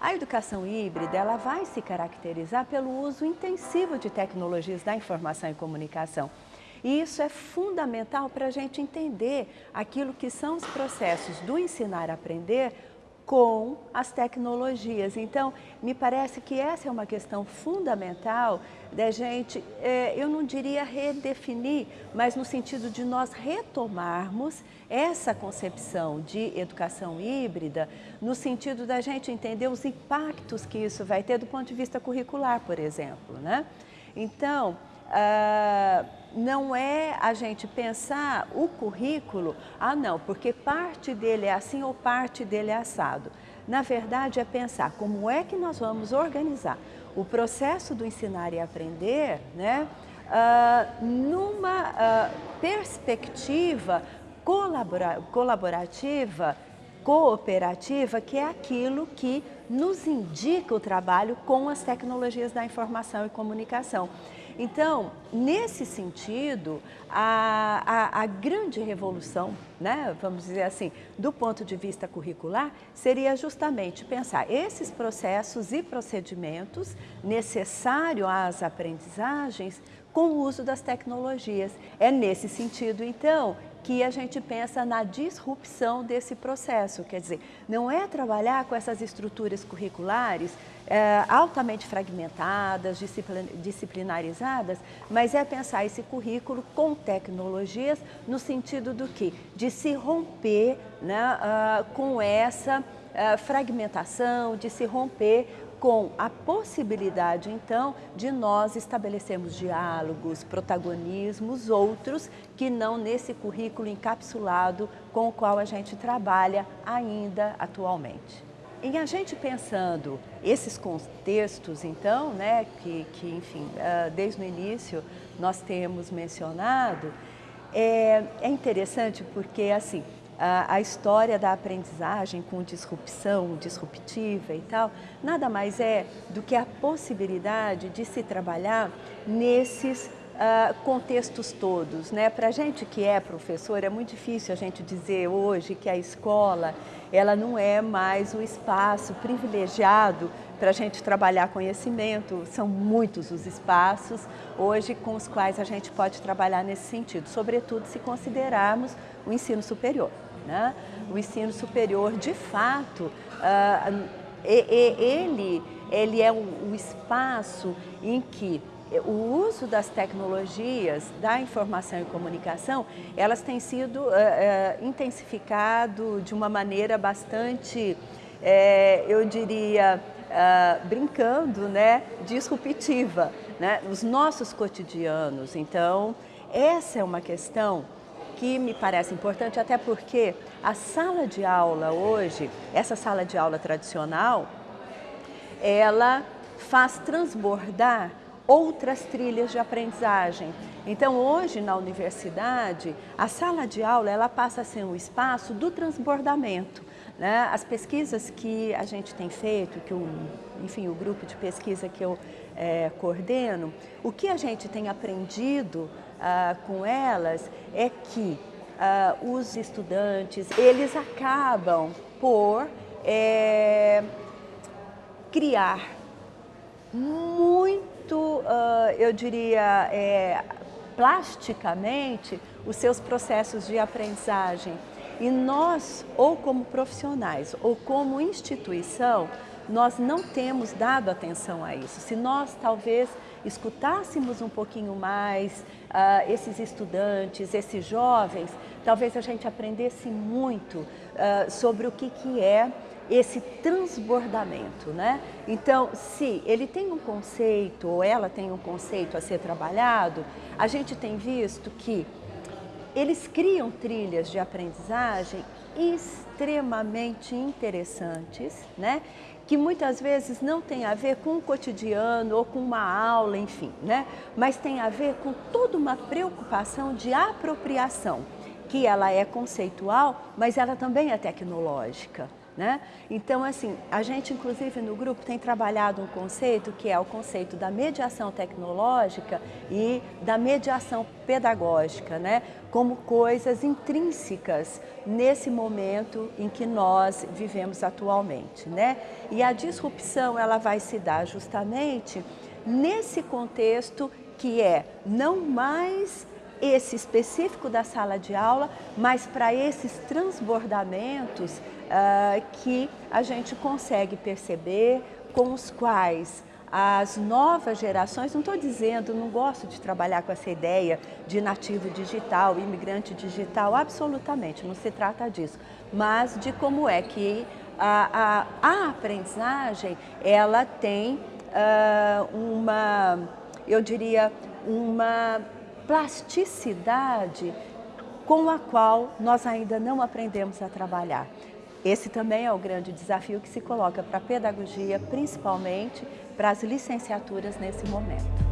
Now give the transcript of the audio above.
A educação híbrida ela vai se caracterizar pelo uso intensivo de tecnologias da informação e comunicação. E isso é fundamental para a gente entender aquilo que são os processos do ensinar-aprender com as tecnologias. Então, me parece que essa é uma questão fundamental da gente, é, eu não diria redefinir, mas no sentido de nós retomarmos essa concepção de educação híbrida, no sentido da gente entender os impactos que isso vai ter do ponto de vista curricular, por exemplo. Né? Então, ah, não é a gente pensar o currículo, ah não, porque parte dele é assim ou parte dele é assado. Na verdade é pensar como é que nós vamos organizar o processo do ensinar e aprender né, uh, numa uh, perspectiva colabora colaborativa, cooperativa, que é aquilo que nos indica o trabalho com as tecnologias da informação e comunicação. Então, nesse sentido, a, a, a, grande revolução, né, vamos dizer assim, do ponto de vista curricular, seria justamente pensar esses processos e procedimentos necessários às aprendizagens com o uso das tecnologias. É nesse sentido, então, que a gente pensa na disrupção desse processo, quer dizer, não é trabalhar com essas estruturas curriculares é, altamente fragmentadas, disciplinarizadas, mas é pensar esse currículo com tecnologias no sentido do que? De se romper né, uh, com essa uh, fragmentação, de se romper com a possibilidade, então, de nós estabelecermos diálogos, protagonismos, outros que não nesse currículo encapsulado com o qual a gente trabalha ainda atualmente. Em a gente pensando esses contextos, então, né, que, que enfim, ah, desde o início nós temos mencionado, é, é interessante porque, assim, a, história da aprendizagem com disrupção disruptiva e tal, nada mais é do que a possibilidade de se trabalhar nesses uh, contextos todos. Né? Para a gente que é professor, é muito difícil a gente dizer hoje que a escola ela não é mais o espaço privilegiado para a gente trabalhar conhecimento. São muitos os espaços hoje com os quais a gente pode trabalhar nesse sentido, sobretudo se considerarmos o ensino superior. Né? O ensino superior, de fato, uh, ele, ele é o, espaço em que o uso das tecnologias da informação e comunicação, elas têm sido uh, uh, intensificado de uma maneira bastante, uh, eu diria, brincando, né, disruptiva, né, nos nossos cotidianos. Então, essa é uma questão que me parece importante, até porque a sala de aula hoje, essa sala de aula tradicional, ela faz transbordar outras trilhas de aprendizagem. Então, hoje na universidade, a sala de aula ela passa a ser um espaço do transbordamento. Né? As pesquisas que a gente tem feito, que o, enfim, o grupo de pesquisa que eu é, coordeno, o que a gente tem aprendido ah, com elas é que ah, os estudantes, eles acabam por é, criar muito, ah, eu diria, é, plasticamente os seus processos de aprendizagem. E nós, ou como profissionais, ou como instituição, nós não temos dado atenção a isso. Se nós talvez escutássemos um pouquinho mais uh, esses estudantes, esses jovens, talvez a gente aprendesse muito uh, sobre o que, que é esse transbordamento, né? Então, se ele tem um conceito ou ela tem um conceito a ser trabalhado, a gente tem visto que eles criam trilhas de aprendizagem extremamente interessantes, né? que muitas vezes não tem a ver com o cotidiano ou com uma aula, enfim, né? mas tem a ver com toda uma preocupação de apropriação, que ela é conceitual, mas ela também é tecnológica. Né? Então, assim, a gente inclusive no grupo tem trabalhado um conceito que é o conceito da mediação tecnológica e da mediação pedagógica, né? como coisas intrínsecas nesse momento em que nós vivemos atualmente. Né? E a disrupção ela vai se dar justamente nesse contexto que é não mais esse específico da sala de aula, mas para esses transbordamentos uh, que a gente consegue perceber, com os quais as novas gerações, não estou dizendo, não gosto de trabalhar com essa ideia de nativo digital, imigrante digital, absolutamente, não se trata disso, mas de como é que a, a, a aprendizagem, ela tem uh, uma, eu diria, uma plasticidade com a qual nós ainda não aprendemos a trabalhar. Esse também é o grande desafio que se coloca para a pedagogia, principalmente para as licenciaturas nesse momento.